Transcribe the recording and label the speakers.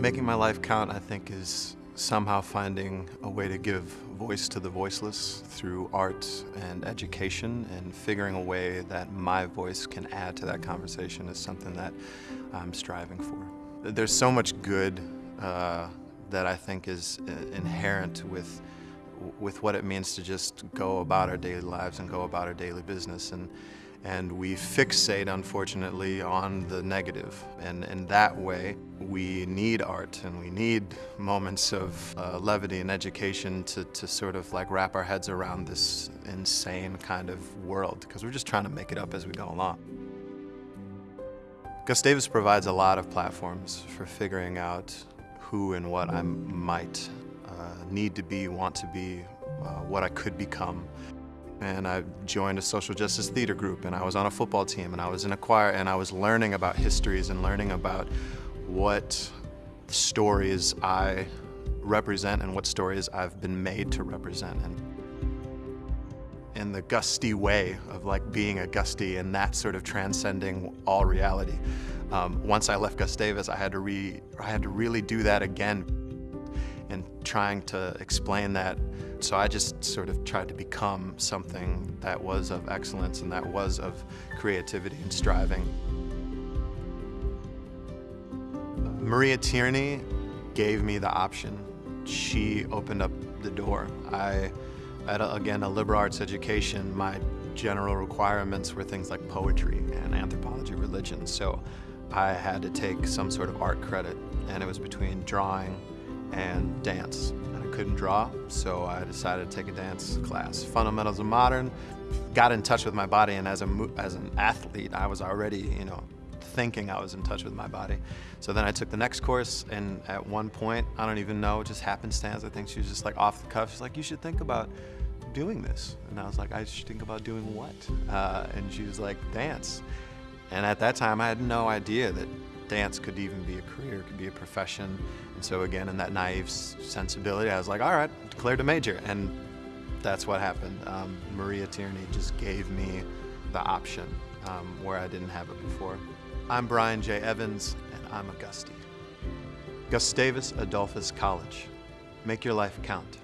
Speaker 1: Making my life count, I think, is somehow finding a way to give voice to the voiceless through art and education and figuring a way that my voice can add to that conversation is something that I'm striving for. There's so much good uh, that I think is uh, inherent with with what it means to just go about our daily lives and go about our daily business and and we fixate unfortunately on the negative. and in that way we need art and we need moments of uh, levity and education to, to sort of like wrap our heads around this insane kind of world because we're just trying to make it up as we go along. Gustavus provides a lot of platforms for figuring out who and what I might uh, need to be, want to be, uh, what I could become and I joined a social justice theater group and I was on a football team and I was in a choir and I was learning about histories and learning about what stories I represent and what stories I've been made to represent. And in the Gustie way of like being a Gustie and that sort of transcending all reality. Um, once I left Gustavus, I had to re I had to really do that again and trying to explain that. So I just sort of tried to become something that was of excellence and that was of creativity and striving. Maria Tierney gave me the option. She opened up the door. I had, a, again, a liberal arts education. My general requirements were things like poetry and anthropology, religion. So I had to take some sort of art credit, and it was between drawing and dance. Couldn't draw, so I decided to take a dance class. Fundamentals of Modern, got in touch with my body, and as, a, as an athlete, I was already, you know, thinking I was in touch with my body. So then I took the next course, and at one point, I don't even know, just happenstance, I think she was just like off the cuff. She's like, you should think about doing this. And I was like, I should think about doing what? Uh, and she was like, dance. And at that time, I had no idea that dance could even be a career, could be a profession. And so again, in that naive sensibility, I was like, all right, declared a major. And that's what happened. Um, Maria Tierney just gave me the option um, where I didn't have it before. I'm Brian J. Evans, and I'm a Gustie. Gustavus Adolphus College. Make your life count.